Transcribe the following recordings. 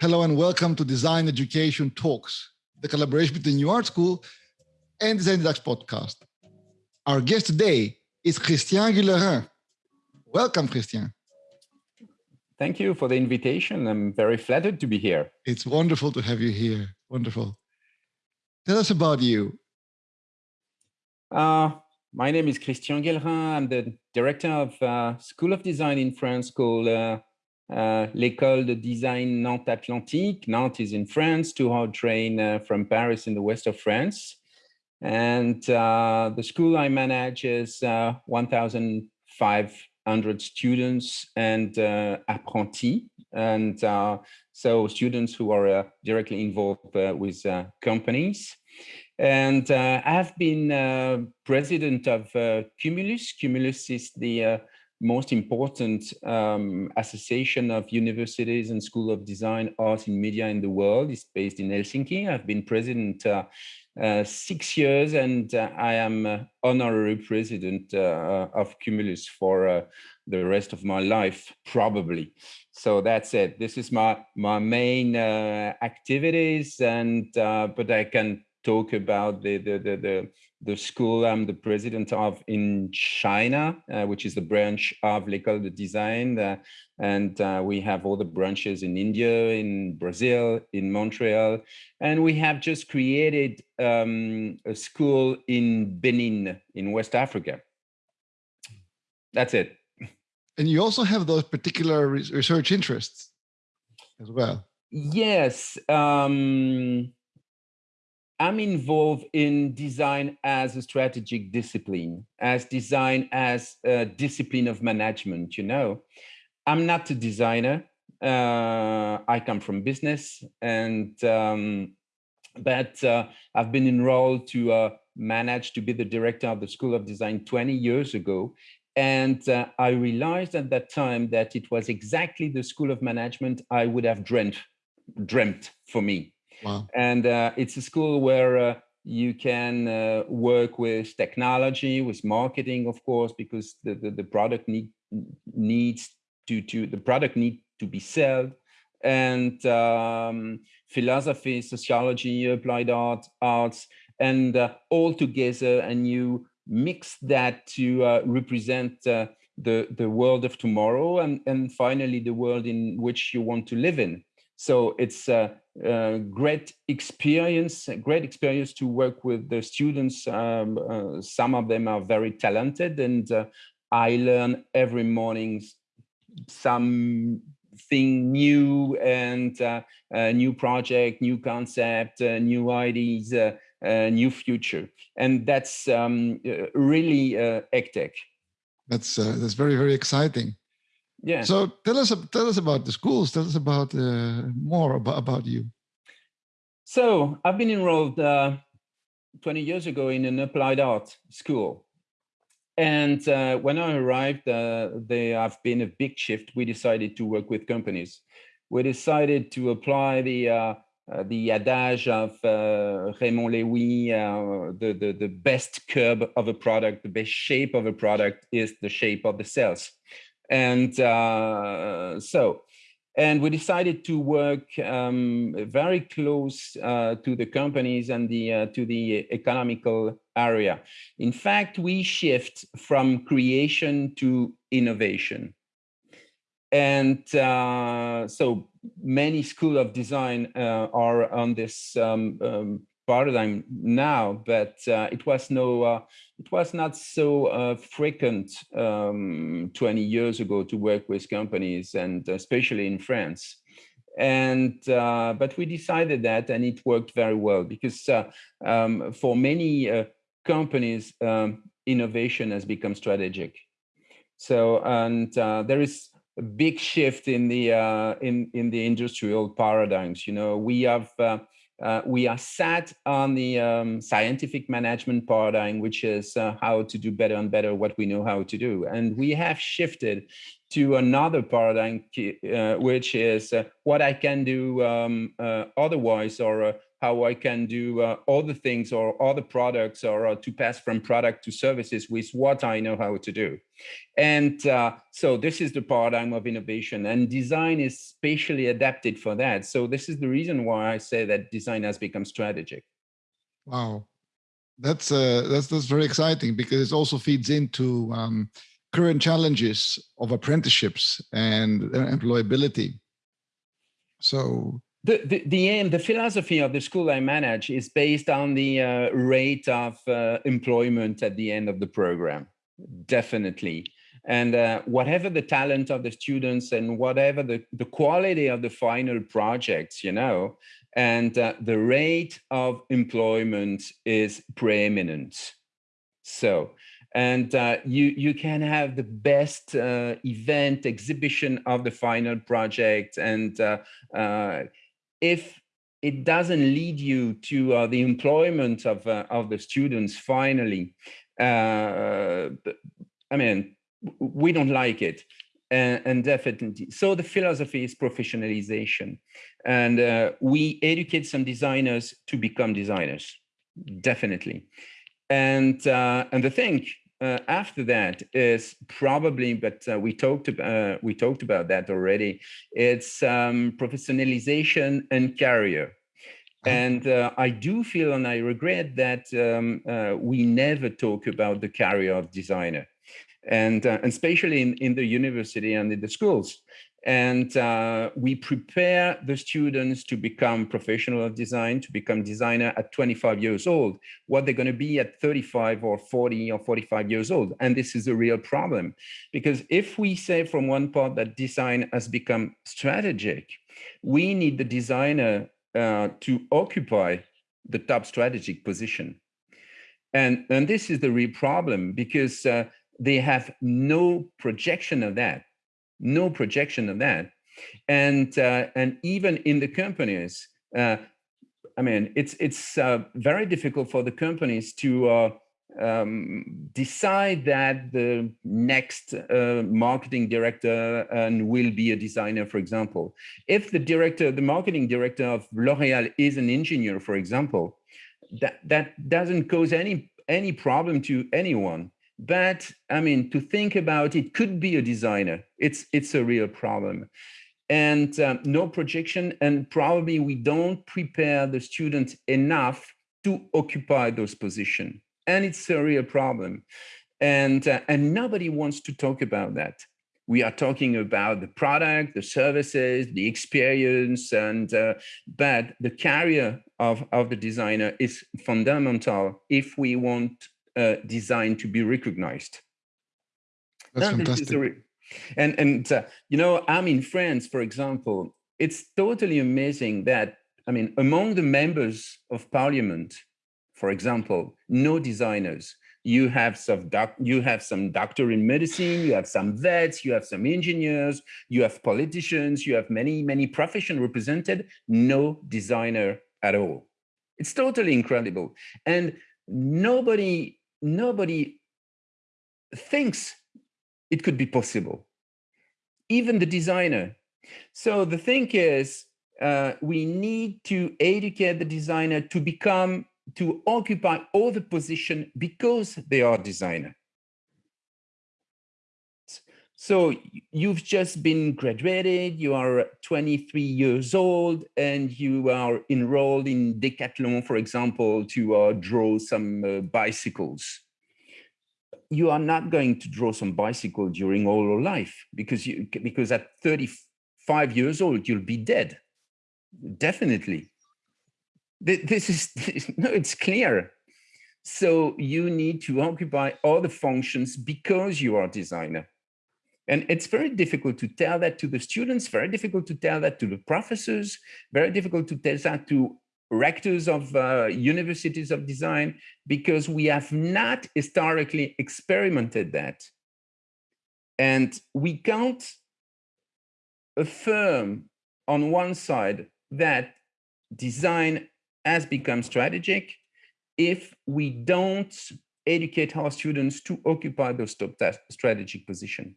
Hello and welcome to Design Education Talks, the collaboration between New Art School and Design Deluxe podcast. Our guest today is Christian Guellerin. Welcome, Christian. Thank you for the invitation. I'm very flattered to be here. It's wonderful to have you here. Wonderful. Tell us about you. Uh, my name is Christian Guellerin. I'm the director of uh, School of Design in France called uh, l'école de design Nantes Atlantique. Nantes is in France, two-hour train uh, from Paris in the west of France. And uh, the school I manage is 1,500 students and apprentis. And so students who are directly involved with companies. And uh, I've been uh, president of uh, Cumulus. Cumulus is the most important um, association of universities and school of design, art and media in the world. is based in Helsinki. I've been president uh, uh, six years and uh, I am uh, honorary president uh, of Cumulus for uh, the rest of my life, probably. So that's it. This is my, my main activities and, but I can talk about the, the, the, the the school I'm the president of in China, uh, which is the branch of L'École de Design. Uh, and uh, we have all the branches in India, in Brazil, in Montreal. And we have just created um, a school in Benin, in West Africa. That's it. And you also have those particular research interests as well. Yes. Um, I'm involved in design as a strategic discipline, as design as a discipline of management, you know. I'm not a designer. Uh, I come from business and um, but uh, I've been enrolled to uh, manage to be the director of the School of Design 20 years ago. And uh, I realized at that time that it was exactly the School of Management I would have dreamt, dreamt for me. And uh, it's a school where uh, you can uh, work with technology, with marketing, of course, because the, the, the product need, needs to, to, the product need to be sold and um, philosophy, sociology, applied art, arts, and uh, all together, and you mix that to uh, represent uh, the the world of tomorrow, and and finally the world in which you want to live in. So it's a, a great experience, great experience to work with the students. Um, uh, some of them are very talented and uh, I learn every morning something new and uh, a new project, new concept, uh, new ideas, uh, uh, new future. And that's um, really uh, ECTEC. That's, that's very, very exciting. Yeah. So tell us tell us about the schools. Tell us about uh, more about about you. So I've been enrolled uh, 20 years ago in an applied art school. And uh, when I arrived, uh, there have been a big shift. We decided to work with companies. We decided to apply the uh, uh, the adage of uh, Raymond Loewy, uh, the, the, the best curve of a product, the best shape of a product is the shape of the cells. And uh, so, and we decided to work um, very close uh, to the companies and the uh, to the economical area. In fact, we shift from creation to innovation. And uh, so many school of design uh, are on this um, um, paradigm now, but uh, it was no, uh, it was not so uh, frequent um, 20 years ago to work with companies, and especially in France. And uh, but we decided that, and it worked very well because uh, um, for many uh, companies, um, innovation has become strategic. So and there is a big shift in the in in the industrial paradigms. You know, we have uh, we are sat on the um, scientific management paradigm, which is uh, how to do better and better what we know how to do. And we have shifted to another paradigm, uh, which is uh, what I can do um, uh, otherwise or uh, how I can do uh, other things or other products or uh, to pass from product to services with what I know how to do. And uh, so this is the paradigm of innovation and design is spatially adapted for that. So this is the reason why I say that design has become strategic. Wow, that's uh, that's that's very exciting because it also feeds into um, current challenges of apprenticeships and employability. So the, the, the aim, the philosophy of the school I manage is based on the uh, rate of uh, employment at the end of the program, definitely. And uh, whatever the talent of the students and whatever the, the quality of the final projects, you know, and uh, the rate of employment is preeminent. So and uh, you you can have the best uh, event exhibition of the final project and uh, uh if it doesn't lead you to uh, the employment of uh, of the students finally i mean we don't like it and, definitely so the philosophy is professionalization and we educate some designers to become designers definitely and uh, and the thing uh, after that is probably, but uh, we talked about uh, we talked about that already. It's um, professionalization and career. Uh-huh. And uh, I do feel, and I regret that um, uh, we never talk about the career of designer, and, uh, and especially in, in the university and in the schools and uh, we prepare the students to become professional of design, to become designer at 25 years old, what they're going to be at 35 or 40 or 45 years old. And this is a real problem because if we say from one part that design has become strategic, we need the designer uh, to occupy the top strategic position. And, and this is the real problem because uh, they have no projection of that no projection of that. And, uh, and even in the companies, uh, I mean, it's, it's uh, very difficult for the companies to uh, um, decide that the next uh, marketing director and will be a designer, for example. If the director, the marketing director of L'Oreal is an engineer, for example, that, that doesn't cause any, any problem to anyone but I mean, to think about it could be a designer. It's it's a real problem. And um, no projection, and probably we don't prepare the students enough to occupy those positions. And it's a real problem. And, uh, and nobody wants to talk about that. We are talking about the product, the services, the experience, and uh, but the career of, of the designer is fundamental if we want uh, designed to be recognized. That's fantastic. And, and uh, you know, I'm in France, for example, it's totally amazing that, I mean, among the members of parliament, for example, no designers. You have some doc, you have some doctor in medicine, you have some vets, you have some engineers, you have politicians, you have many, many profession represented, no designer at all. It's totally incredible. And nobody nobody thinks it could be possible, even the designer. So the thing is, uh, we need to educate the designer to become, to occupy all the position because they are designer. So you've just been graduated, you are 23 years old, and you are enrolled in Decathlon, for example, to uh, draw some uh, bicycles. You are not going to draw some bicycle during all your life because you because at 35 years old you'll be dead. Definitely. This is no, it's clear. So you need to occupy all the functions because you are a designer and it's very difficult to tell that to the students, very difficult to tell that to the professors, very difficult to tell that to rectors of uh, universities of design, because we have not historically experimented that. And we can't affirm on one side that design has become strategic if we don't educate our students to occupy those top strategic position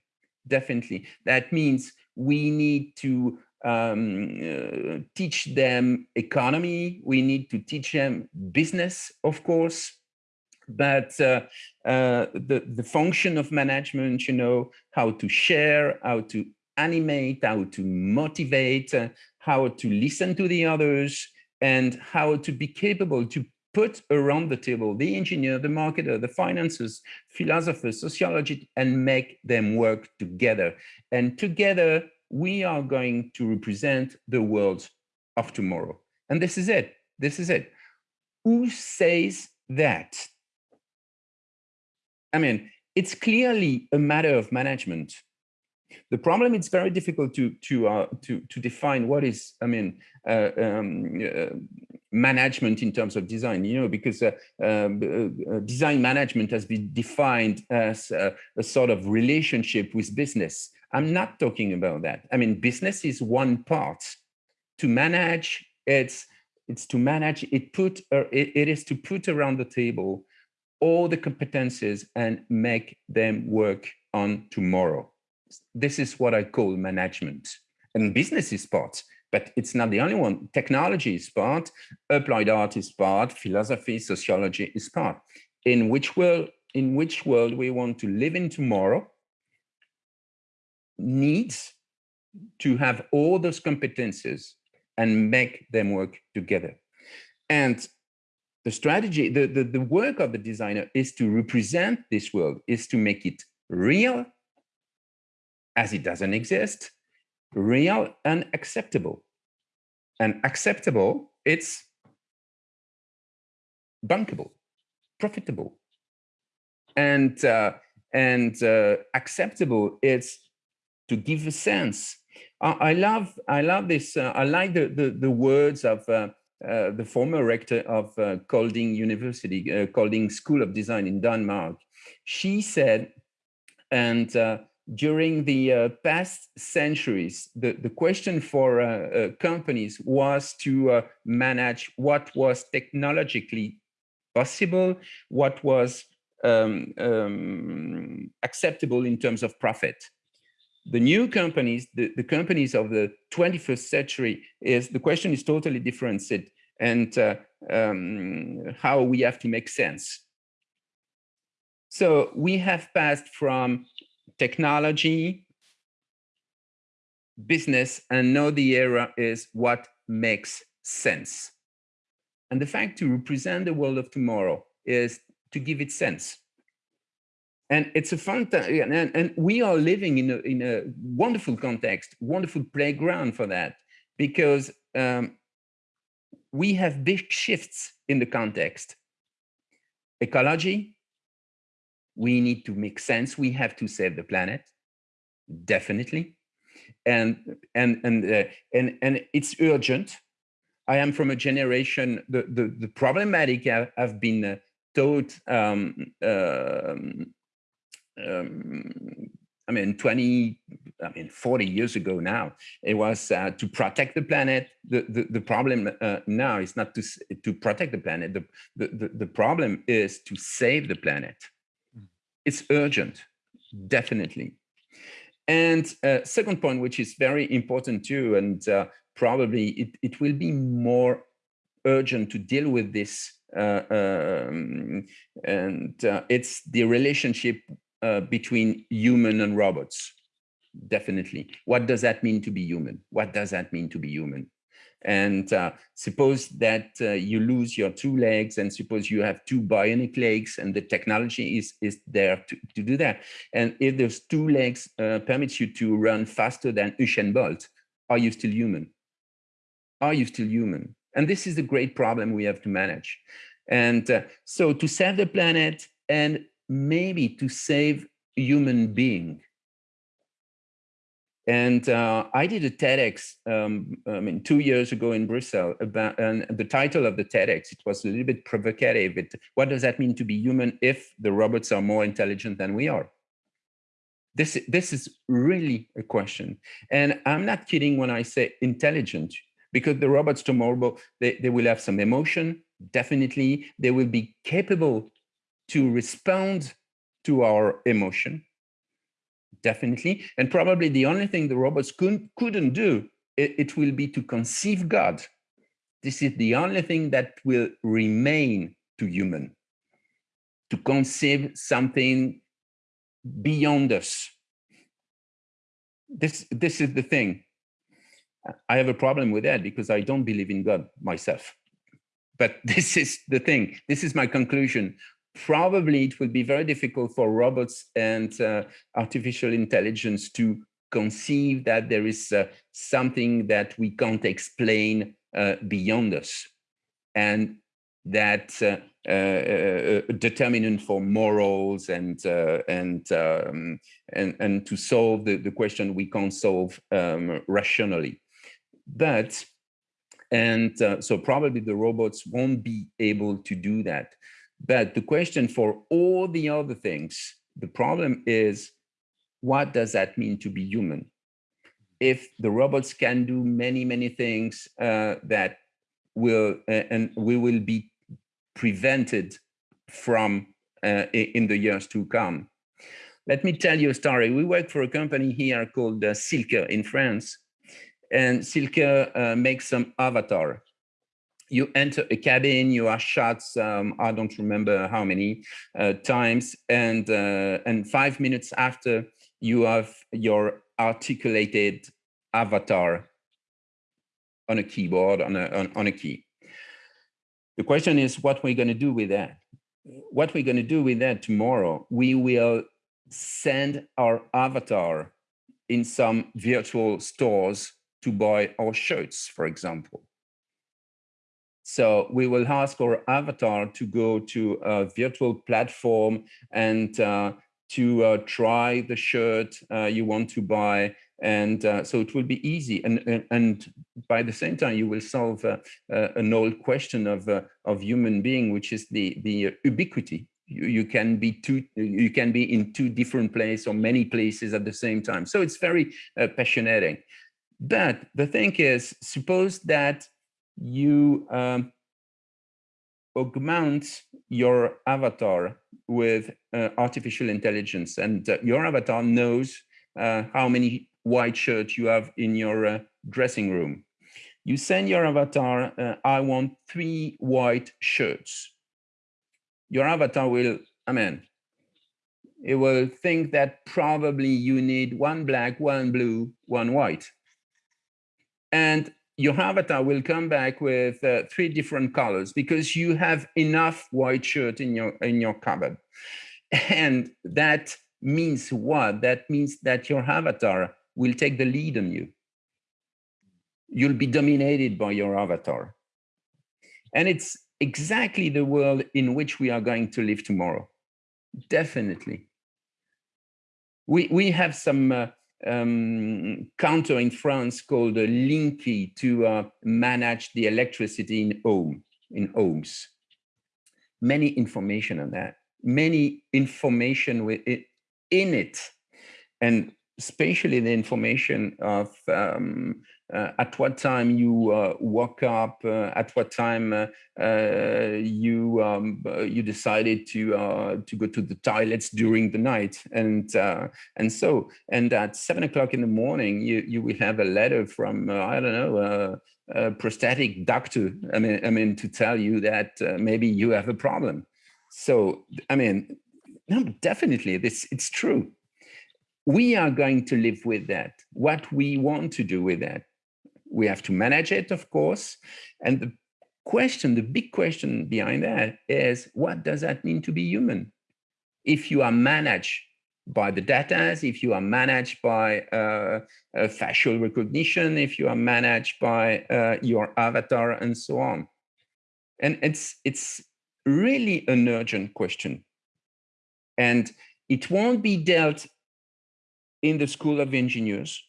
definitely. That means we need to um, uh, teach them economy. We need to teach them business, of course. But uh, uh, the, the function of management, you know, how to share, how to animate, how to motivate, uh, how to listen to the others, and how to be capable to put around the table the engineer, the marketer, the financiers, philosophers, sociologists, and make them work together. And together, we are going to represent the world of tomorrow. And this is it. This is it. Who says that? I mean, it's clearly a matter of management. The problem it's very difficult to to uh, to to define what is I mean uh, um, uh, management in terms of design. You know because uh, uh, uh, design management has been defined as a sort of relationship with business. I'm not talking about that. I mean business is one part. To manage it's it's to manage it put it, it is to put around the table all the competences and make them work on tomorrow. This is what I call management. And business is part, but it's not the only one. Technology is part, applied art is part, philosophy, sociology is part. In which world, in which world we want to live in tomorrow needs to have all those competences and make them work together. And the strategy, the, the, the work of the designer is to represent this world, is to make it real as it doesn't exist, real and acceptable. And acceptable, it's bankable, profitable. And, uh, and uh, acceptable, it's to give a sense. I, I love, I love this, uh, I like the, the, the words of uh, uh, the former rector of uh, Kolding University, uh, Kolding School of Design in Denmark. She said, and uh, during the uh, past centuries, the, the question for uh, companies was to manage what was technologically possible, what was um, um, acceptable in terms of profit the new companies, the, the companies of the 21st century is the question is totally different and uh, um, how we have to make sense. So we have passed from technology, business, and now the era is what makes sense. And the fact to represent the world of tomorrow is to give it sense and it's a fun time and, and we are living in a, in a wonderful context wonderful playground for that because um, we have big shifts in the context ecology we need to make sense we have to save the planet definitely and and and uh, and and it's urgent i am from a generation the the, the problematic have, have been uh, taught um, uh, um, I mean, 20, I mean, 40 years ago now, it was uh, to protect the planet. The, the, the problem uh, now is not to, to protect the planet. The, the, the problem is to save the planet. It's urgent, definitely. And uh, second point, which is very important too, and uh, probably it, it will be more urgent to deal with this uh, um, and uh, it's the relationship uh, between human and robots. Definitely. What does that mean to be human? What does that mean to be human? And uh, suppose that uh, you lose your two legs and suppose you have two bionic legs and the technology is, is there to, to do that. And if those two legs uh, permits you to run faster than Usain Bolt, are you still human? Are you still human? And this is the great problem we have to manage. And uh, so to save the planet and maybe to save human being. And uh, I did a TEDx, um, I mean, two years ago in Brussels about, and the title of the TEDx, it was a little bit provocative. It, what does that mean to be human if the robots are more intelligent than we are? This, this is really a question. And I'm not kidding when I say intelligent, because the robots tomorrow, they, they will have some emotion, definitely. They will be capable to respond to our emotion, definitely. And probably the only thing the robots couldn't, couldn't do it, it will be to conceive God. This is the only thing that will remain to human, to conceive something beyond us. This, this is the thing. I have a problem with that because I don't believe in God myself. But this is the thing. This is my conclusion. Probably it will be very difficult for robots and uh, artificial intelligence to conceive that there is uh, something that we can't explain uh, beyond us. And that uh, uh, uh, determinant for morals and and um, and and to solve the, the question we can't solve um, rationally. But and so probably the robots won't be able to do that. But the question for all the other things, the problem is, what does that mean to be human? If the robots can do many, many things uh, that will, uh, and we will be prevented from uh, in the years to come. Let me tell you a story. We work for a company here called uh, Silke in France, and Silke uh, makes some avatar. You enter a cabin, you are shot, um, I don't remember how many uh, times, and, uh, and five minutes after, you have your articulated avatar on a keyboard, on a, on, on a key. The question is what we're going to do with that. What we're going to do with that tomorrow, we will send our avatar in some virtual stores to buy our shirts, for example. So we will ask our avatar to go to a virtual platform and uh, to uh, try the shirt uh, you want to buy. And uh, so it will be easy. And, and, and, by the same time, you will solve uh, uh, an old question of, of human being, which is the, the ubiquity you, can be two you can be in two different places or many places at the same time so it's very uh, passionate but the thing is, suppose that you um, augment your avatar with uh, artificial intelligence and uh, your avatar knows uh, how many white shirts you have in your uh, dressing room. You send your avatar, uh, I want three white shirts. Your avatar will, I mean, it will think that probably you need one black, one blue, one white and your avatar will come back with uh, three different colors because you have enough white shirt in your in your cupboard. And that means what? That means that your avatar will take the lead on you. You'll be dominated by your avatar. And it's exactly the world in which we are going to live tomorrow. Definitely. We we have some uh, um, counter in France called a Linky to uh, manage the electricity in home, in homes. Many information on that, many information with it, in it, and especially the information of um, uh, at what time you uh, woke up, uh, at what time uh, uh, you um, uh, you decided to to go to the toilets during the night, and and so and at seven o'clock in the morning you you will have a letter from I don't know a prosthetic doctor. I mean I mean to tell you that maybe you have a problem. So I mean, no, definitely this it's true we are going to live with that, what we want to do with that we have to manage it, of course. And the question, the big question behind that is, what does that mean to be human? If you are managed by the data, if you are managed by uh, uh, facial recognition, if you are managed by uh, your avatar and so on. And it's, it's really an urgent question. And it won't be dealt in the School of Engineers,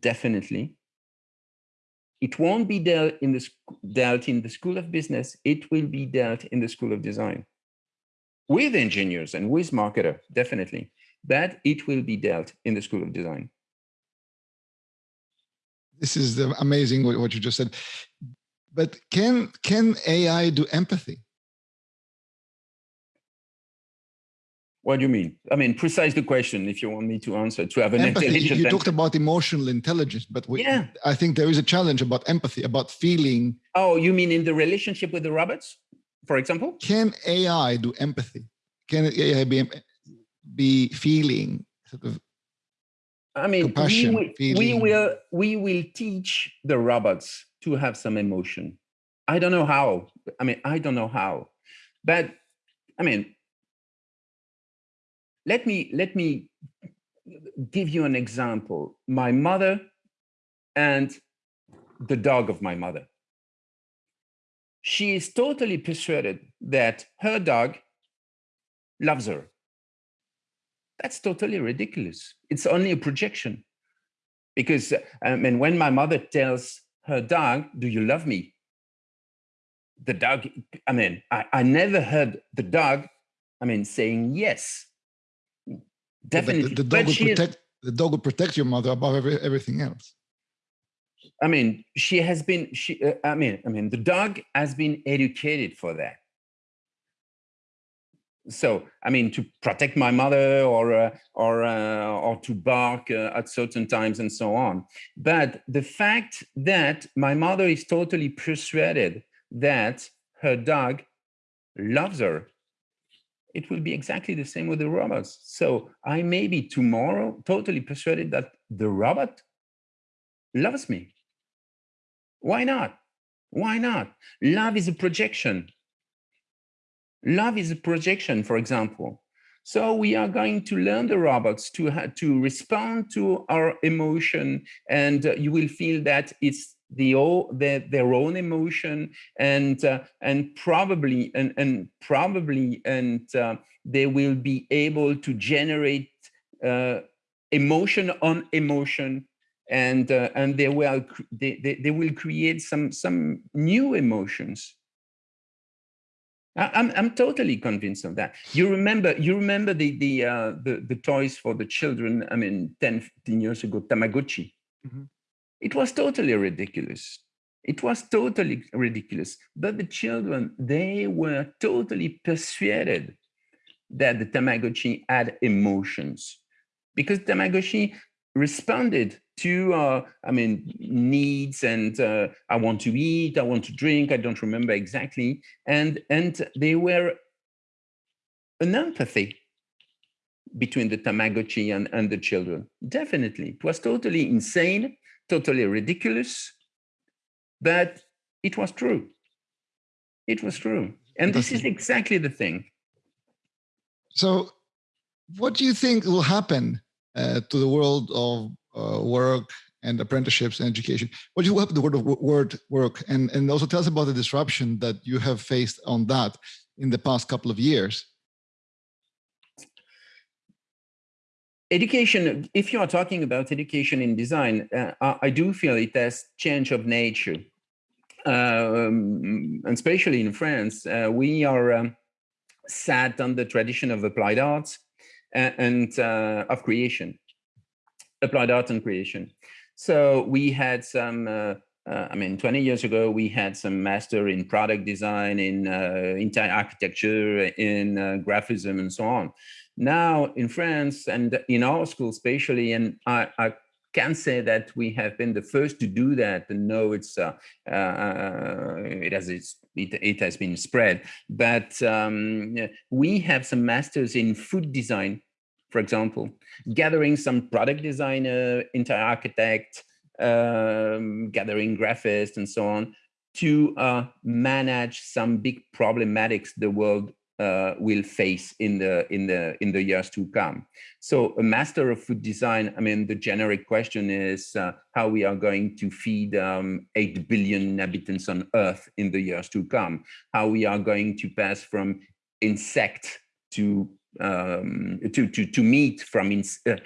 definitely. It won't be dealt in the dealt in the School of Business. It will be dealt in the School of Design with engineers and with marketer, definitely. But it will be dealt in the School of Design. This is amazing what you just said. But can can AI do empathy? What do you mean? I mean, precise the question if you want me to answer to have an empathy. intelligent. You talked about emotional intelligence, but we, yeah. I think there is a challenge about empathy, about feeling. Oh, you mean in the relationship with the robots, for example? Can AI do empathy? Can AI be, be feeling sort of I mean, we will, we will we will teach the robots to have some emotion. I don't know how. I mean, I don't know how, but I mean, let me let me give you an example. My mother and the dog of my mother. She is totally persuaded that her dog loves her. That's totally ridiculous. It's only a projection. Because I mean, when my mother tells her dog, do you love me? The dog, I mean, I, I never heard the dog, I mean, saying yes. Definitely. The, the, dog would protect, the dog would protect your mother above every, everything else. I mean, she has been, she, uh, I mean, I mean, the dog has been educated for that so i mean to protect my mother or uh, or uh, or to bark uh, at certain times and so on but the fact that my mother is totally persuaded that her dog loves her it will be exactly the same with the robots. So i may be tomorrow totally persuaded that the robot loves me. Why not? Why not? Love is a projection. Love is a projection, for example. So we are going to learn the robots to, to respond to our emotion and you will feel that it's the, the their their own emotion and uh, and probably and and probably and uh, they will be able to generate uh, emotion on emotion and uh, and they will they, they, they will create some some new emotions I'm I'm totally convinced of that. You remember you remember the the uh, the the toys for the children. I mean, 10, 15 years ago, Tamagotchi. Mm -hmm. It was totally ridiculous. It was totally ridiculous. But the children, they were totally persuaded that the Tamagotchi had emotions because Tamagotchi responded to, uh, I mean, needs and uh, I want to eat, I want to drink, I don't remember exactly. And, and they were an empathy between the Tamagotchi and, and the children. Definitely. It was totally insane, totally ridiculous, but it was true. It was true. And this is exactly the thing. So what do you think will happen uh, to the world of uh, work and apprenticeships and education. What do you have the word of word work and, and also tell us about the disruption that you have faced on that in the past couple of years. Education, if you are talking about education in design, uh, I do feel it has change of nature. Um, and especially in France, uh, we are um, sat on the tradition of applied arts and, uh, of creation applied art and creation. So we had some, uh, uh, I mean, 20 years ago, we had some master in product design, in uh, interior architecture, in uh, graphism, and so on. Now in France and in our school, especially, and I, I can say that we have been the first to do that and know it's uh, uh, it has it's, it, it has been spread. But um, we have some masters in food design for example, gathering some product designer, interior architect, um, gathering graphists and so on to uh, manage some big problematics the world uh, will face in the in the in the years to come. So a master of food design, I mean, the generic question is uh, how we are going to feed um, 8 billion inhabitants on Earth in the years to come, how we are going to pass from insect to um, to to to meat from in, uh,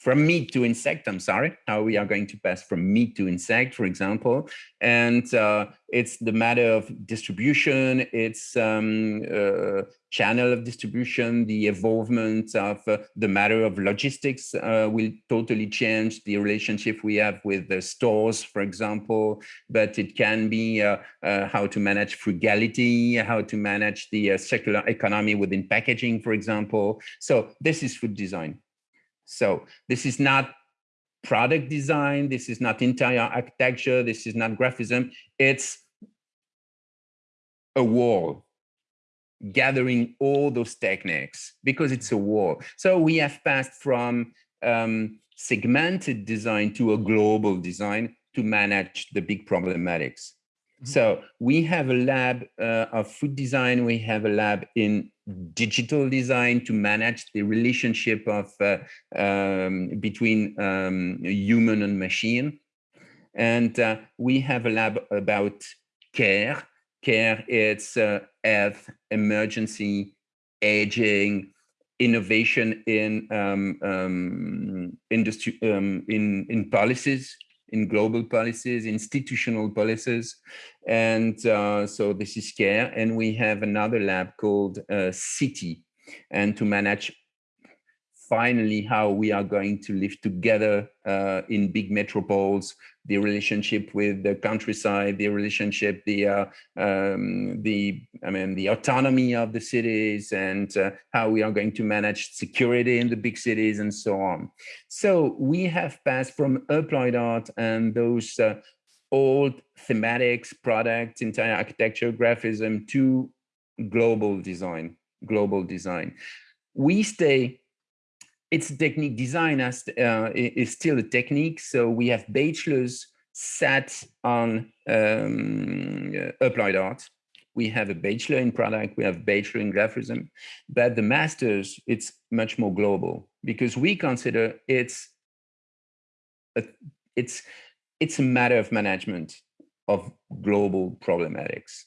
from meat to insect, I'm sorry, how we are going to pass from meat to insect, for example. And uh, it's the matter of distribution, it's um, uh, channel of distribution, the evolvement of uh, the matter of logistics uh, will totally change the relationship we have with the stores, for example, but it can be uh, uh, how to manage frugality, how to manage the circular economy within packaging, for example. So this is food design. So this is not product design. This is not interior architecture. This is not graphism. It's a wall gathering all those techniques because it's a wall. So we have passed from um, segmented design to a global design to manage the big problematics. Mm -hmm. So we have a lab uh, of food design. We have a lab in digital design to manage the relationship of uh, um, between um, human and machine. And uh, we have a lab about care. Care, it's uh, health, emergency, aging, innovation in um, um industry, um, in in policies, in global policies, institutional policies. And uh, so this is care. And we have another lab called uh, City and to manage finally how we are going to live together uh, in big metropoles, the relationship with the countryside, the relationship, the uh, um, the I mean the autonomy of the cities, and uh, how we are going to manage security in the big cities, and so on. So we have passed from applied art and those uh, old thematics, products, entire architecture, graphism to global design. Global design. We stay it's a technique design as, uh, is still a technique. So we have bachelors sat on um, uh, applied art. We have a bachelor in product, we have bachelor in graphism, but the masters, it's much more global because we consider it's a, it's it's a matter of management of global problematics.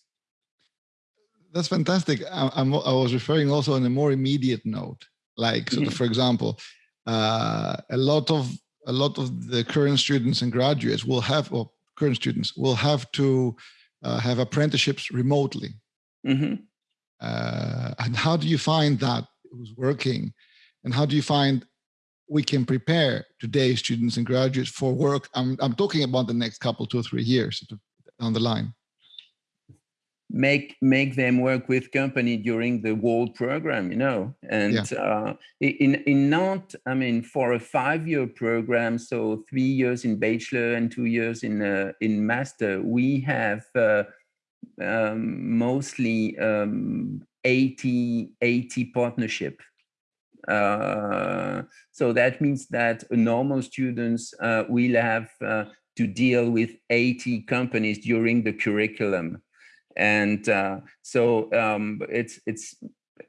That's fantastic. I, I was referring also on a more immediate note like, mm -hmm. for example, uh, a lot of a lot of the current students and graduates will have, or current students will have to uh, have apprenticeships remotely. Mm -hmm. uh, and how do you find that it was working? And how do you find we can prepare today's students and graduates for work? I'm, I'm talking about the next couple, two or three years on the line make make them work with company during the world program you know? And yeah. uh, in in Nantes i mean for a five-year program so three years in bachelor and two years in uh, in master we have uh, um, mostly um, 80 80 partnership. Uh, so that means that normal students uh, will have uh, to deal with 80 companies during the curriculum and uh, so um, it's it's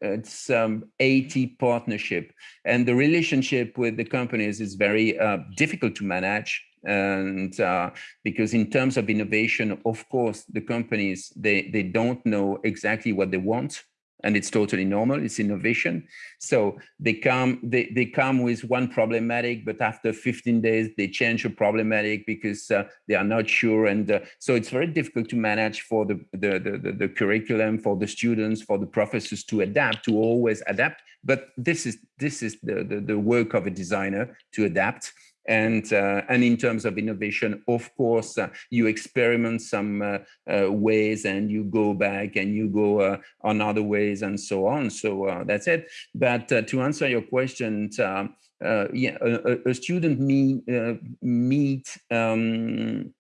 it's um, 80 partnership. And the relationship with the companies is very uh, difficult to manage. And uh, because in terms of innovation of course the companies they they don't know exactly what they want and it's totally normal it's innovation. So they come they, they come with one problematic but after 15 days they change a problematic because uh, they are not sure. And uh, so it's very difficult to manage for the the, the the curriculum for the students for the professors to adapt to always adapt. But this is this is the the, the work of a designer to adapt and uh, and in terms of innovation of course uh, you experiment some uh, uh ways and you go back and you go uh, on other ways and so on. So uh, that's it. But to answer your question yeah a, a, student meet meet um,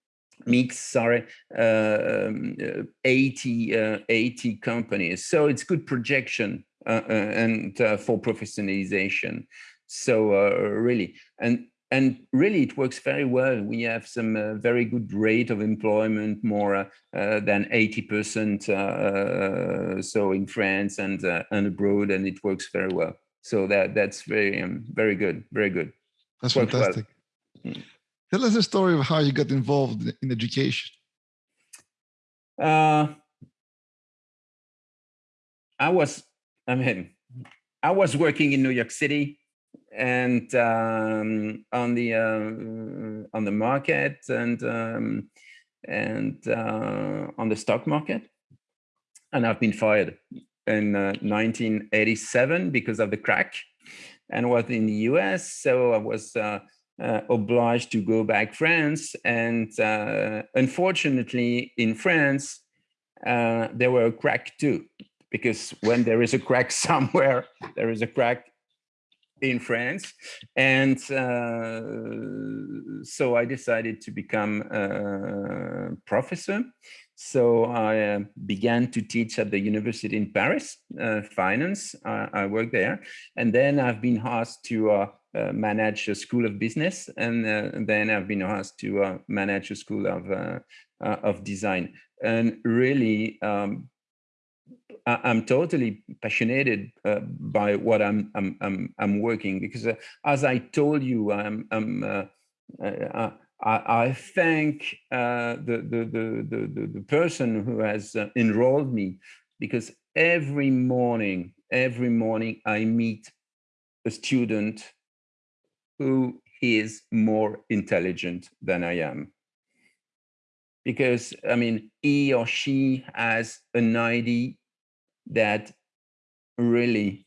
meets sorry um, 80 80 companies. So it's good projection and for professionalization. So really. And and really it works very well. We have some uh, very good rate of employment, more uh, uh than 80% uh, uh, so in France and and abroad, and it works very well. So that that's very um, very good, very good. That's fantastic. Well. Mm. Tell us a story of how you got involved in education. I was, I mean, I was working in New York City and um, on the uh, on the market and um, and uh, on the stock market. And I've been fired in uh, 1987 because of the crack and was in the US. So I was uh, uh, obliged to go back France. And uh, unfortunately, in France, there were a crack too, because when there is a crack somewhere, there is a crack in France. And uh, so I decided to become a professor. So I uh, began to teach at the university in Paris, uh, finance. I worked there. And then I've been asked to uh, uh, manage a school of business. And, uh, then I've been asked to manage a school of, of design. And really, um, I, am totally passionate uh, by what I'm I'm I'm, I'm working because uh, as I told you, I'm I'm uh, uh I, I, thank uh, the, the, the the the person who has uh, enrolled me because every morning every morning I meet a student who is more intelligent than I am. Because I mean he or she has an idea that really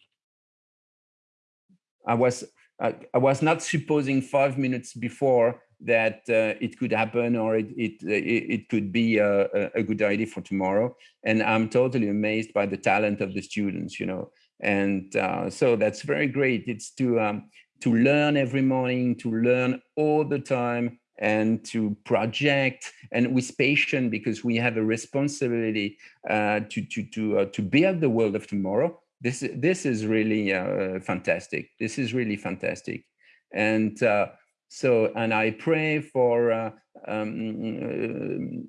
I was I, I was not supposing five minutes before that uh, it could happen or it it it, could be a, a good idea for tomorrow. And i'm totally amazed by the talent of the students you know. And uh, so that's very great. It's to um, to learn every morning to learn all the time and to project and with patience because we have a responsibility uh, to to to uh, to build the world of tomorrow. This this is really uh, fantastic. This is really fantastic, and uh, so and I pray for uh, um,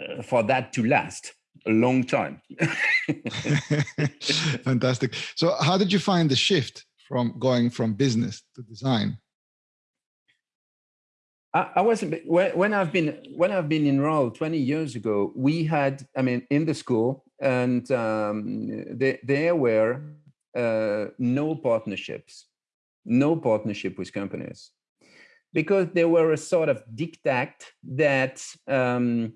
uh, for that to last a long time. fantastic. So, how did you find the shift from going from business to design? I, I wasn't when I've been when I've been enrolled 20 years ago. We had, I mean, in the school, and um, there, there were uh, no partnerships, no partnership with companies, because there were a sort of diktat that um,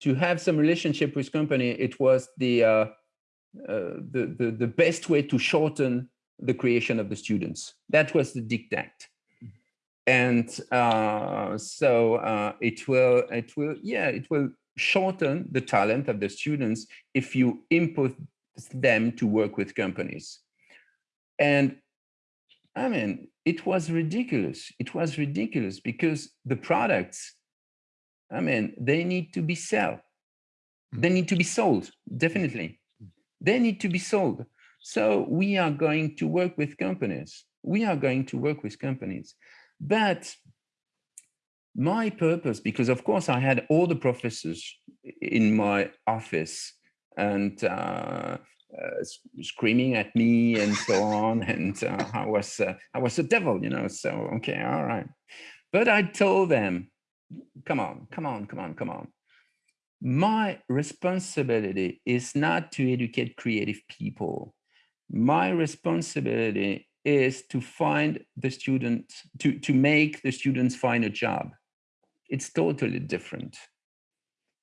to have some relationship with company, it was the, uh, uh, the the the best way to shorten the creation of the students. That was the diktat and uh, so uh, it will it will yeah it will shorten the talent of the students if you input them to work with companies. And i mean it was ridiculous. It was ridiculous because the products i mean they need to be sold they need to be sold definitely. They need to be sold. So we are going to work with companies. We are going to work with companies but my purpose, because of course I had all the professors in my office and uh, uh, screaming at me and so on, and uh, I was uh, I was a devil, you know. So okay, all right. But I told them, come on, come on, come on, come on. My responsibility is not to educate creative people. My responsibility is to find the student, to, to make the students find a job. It's totally different.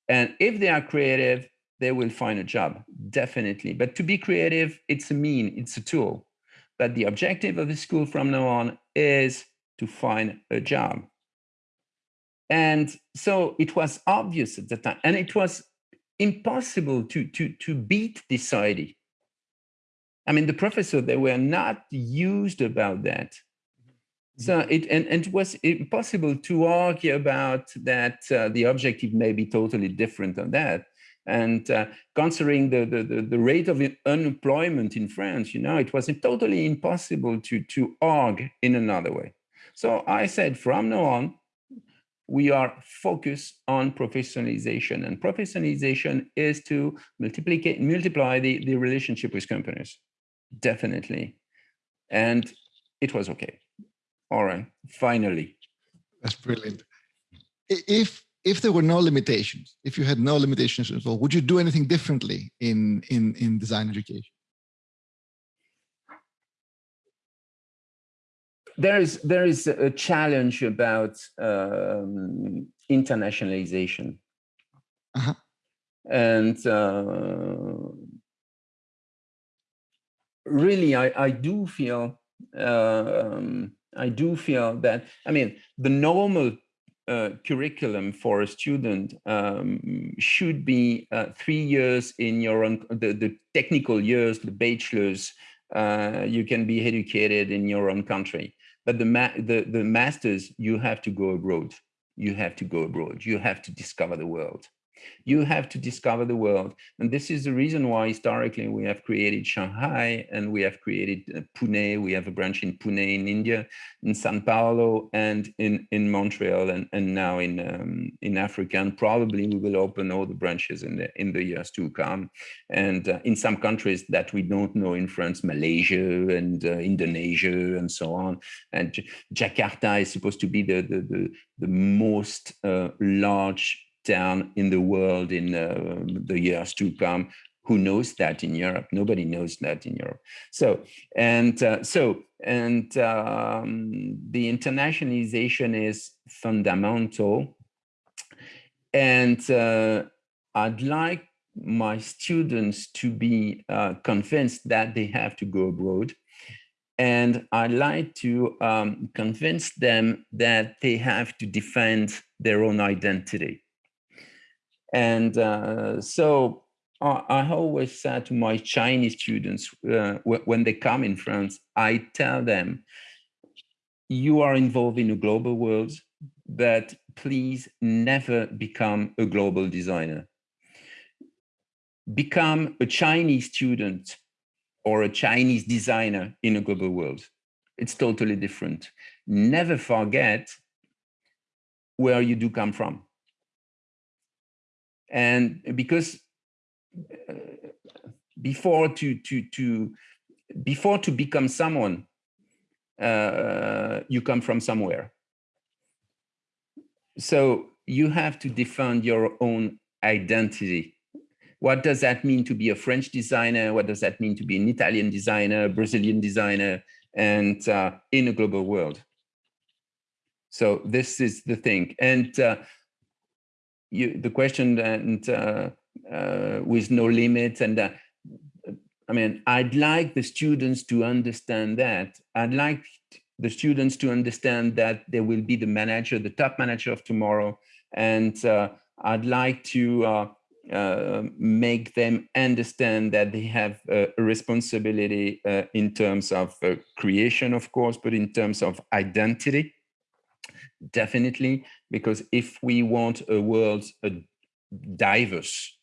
And if they are creative, they will find a job, definitely. But to be creative, it's a mean, it's a tool. But the objective of the school from now on is to find a job. And so it was obvious at the time, and it was impossible to, to, to beat this idea I mean, the professor, they were not used about that. So mm-hmm. it and, and it was impossible to argue about that uh, the objective may be totally different on that. And uh, considering the, the, the, rate of unemployment in France, you know, it was totally impossible to, to argue in another way. So I said, from now on, we are focused on professionalization and professionalization is to multiply, multiply the, the relationship with companies definitely. And it was okay. All right, finally. That's brilliant. If if there were no limitations, if you had no limitations at all, would you do anything differently in in in design education? there is there is a challenge about um, internationalization, uh -huh. and uh, really, I I do feel um, I do feel that I mean the normal uh, curriculum for a student um, should be uh, three years in your own, the, the technical years, the bachelor's, uh, you can be educated in your own country. But the, ma the, the masters, you have to go abroad. You have to go abroad. You have to discover the world. You have to discover the world. And this is the reason why historically we have created Shanghai and we have created uh, Pune. We have a branch in Pune in India, in Sao Paulo and in, in Montreal and, and now in, um, in Africa. And probably we will open all the branches in the, in the years to come. And uh, in some countries that we don't know in France, Malaysia and uh, Indonesia and so on. And Jakarta is supposed to be the, the, the, the most uh, large down in the world in uh, the years to come. Who knows that in Europe? Nobody knows that in Europe. So and uh, so and um, the internationalization is fundamental. And uh, I'd like my students to be uh, convinced that they have to go abroad. And I'd like to um, convince them that they have to defend their own identity. And uh, so I, I, always said to my Chinese students, uh, when they come in France, I tell them, you are involved in a global world, but please never become a global designer. Become a Chinese student or a Chinese designer in a global world. It's totally different. Never forget where you do come from and because uh, before to to to before to become someone uh, you come from somewhere. So you have to defend your own identity. What does that mean to be a french designer? What does that mean to be an italian designer brazilian designer and uh, in a global world? So this is the thing. And uh, you, the question and uh, uh, with no limits and uh, I mean, I'd like the students to understand that. I'd like the students to understand that they will be the manager, the top manager of tomorrow. And uh, I'd like to uh, uh, make them understand that they have a responsibility in terms of creation, of course, but in terms of identity definitely, because if we want a world uh, diverse,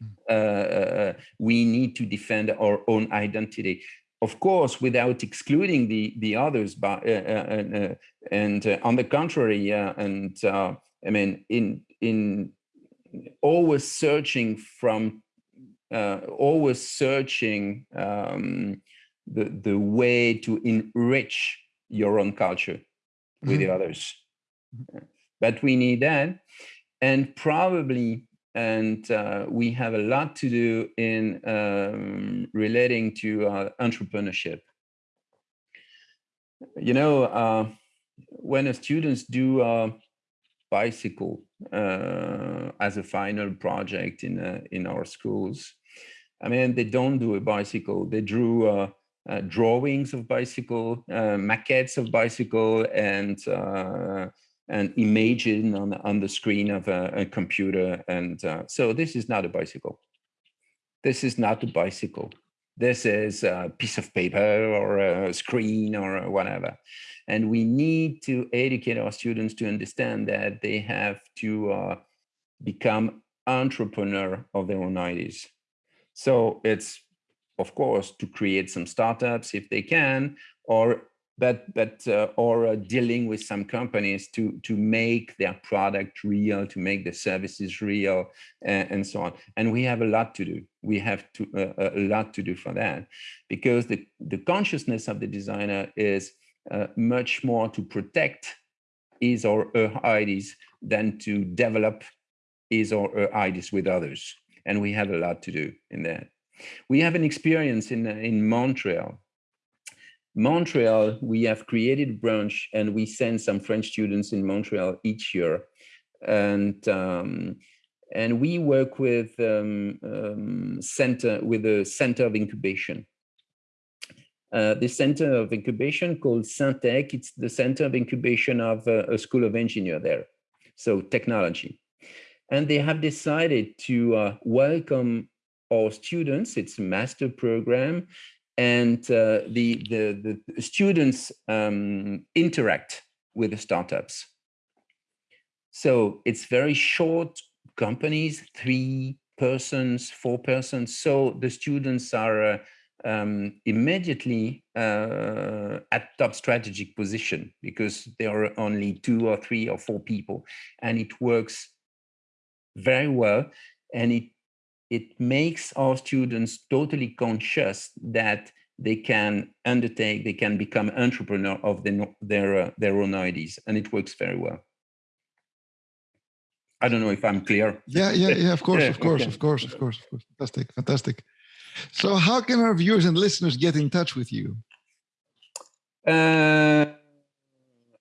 hmm. uh, uh, we need to defend our own identity. Of course, without excluding the the others, but uh, uh, uh and on the contrary, and I mean, in in always searching from, always searching um, the the way to enrich your own culture with mm -hmm. the others but we need that. And probably, and uh, we have a lot to do in um, relating to uh, entrepreneurship. You know, uh, when students do a bicycle uh, as a final project in, uh, in our schools, I mean, they don't do a bicycle, they drew uh, uh, drawings of bicycle, uh, maquettes of bicycle, and and imaging on, on the screen of a, a computer. And uh, so this is not a bicycle. This is not a bicycle. This is a piece of paper or a screen or whatever. And we need to educate our students to understand that they have to uh, become entrepreneur of their own ideas. So it's, of course, to create some startups if they can, or but but uh, or uh, dealing with some companies to to make their product real to make the services real and, and so on. And we have a lot to do. We have to uh, a lot to do for that because the the consciousness of the designer is uh, much more to protect his or her ideas than to develop his or her ideas with others. And we have a lot to do in that. We have an experience in in montreal Montreal, we have created a branch and we send some French students in Montreal each year. And um, and we work with um, um, center with a center of incubation. Uh, the center of incubation called Centech, it's the center of incubation of uh, a school of engineer there, so technology. And they have decided to uh, welcome our students, it's a master program, and uh, the, the, the students um, interact with the startups. So it's very short companies, three persons, four persons. So the students are uh, um, immediately uh, at top strategic position because there are only two or three or four people and it works very well and it it makes our students totally conscious that they can undertake they can become entrepreneur of the, their uh, their own ideas and it works very well I don't know if I'm clear. Yeah, yeah, yeah. Of course, of course, okay. of course, of course, of course. Fantastic, fantastic. So, how can our viewers and listeners get in touch with you? Uh,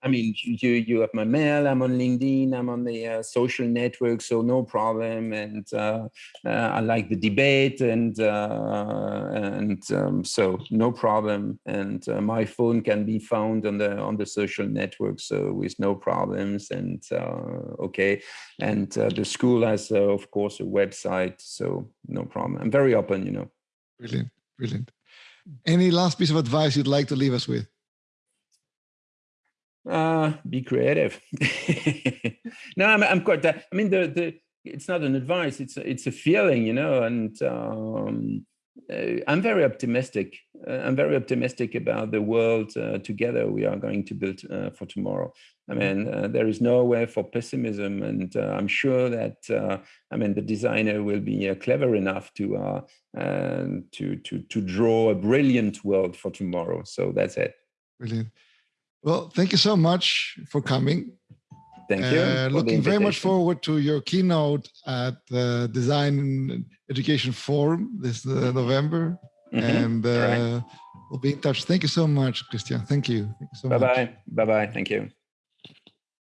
I mean, you you have my mail. I'm on LinkedIn. I'm on the uh, social network, so no problem. And uh, uh, I like the debate, and uh, and um, so no problem. And uh, my phone can be found on the on the social network, so with no problems. And uh, okay, and the school has, of course, a website, so no problem. I'm very open, you know. Brilliant, brilliant. Any last piece of advice you'd like to leave us with? Uh, be creative. no, I'm, I'm quite. I mean, the the it's not an advice. It's a, it's a feeling, you know. And um, uh, I'm very optimistic. Uh, I'm very optimistic about the world uh, together we are going to build uh, for tomorrow. I mm-hmm. mean, uh, there is nowhere for pessimism, and uh, I'm sure that I mean the designer will be clever enough to to to to draw a brilliant world for tomorrow. So that's it. Brilliant. Well, thank you so much for coming. Thank you. Uh, looking very much forward to your keynote at the Design Education Forum this uh, November. Mm -hmm. And uh, right. we'll be in touch. Thank you so much, Christian. Thank you. Thank you so bye bye. bye. Bye bye. Thank you.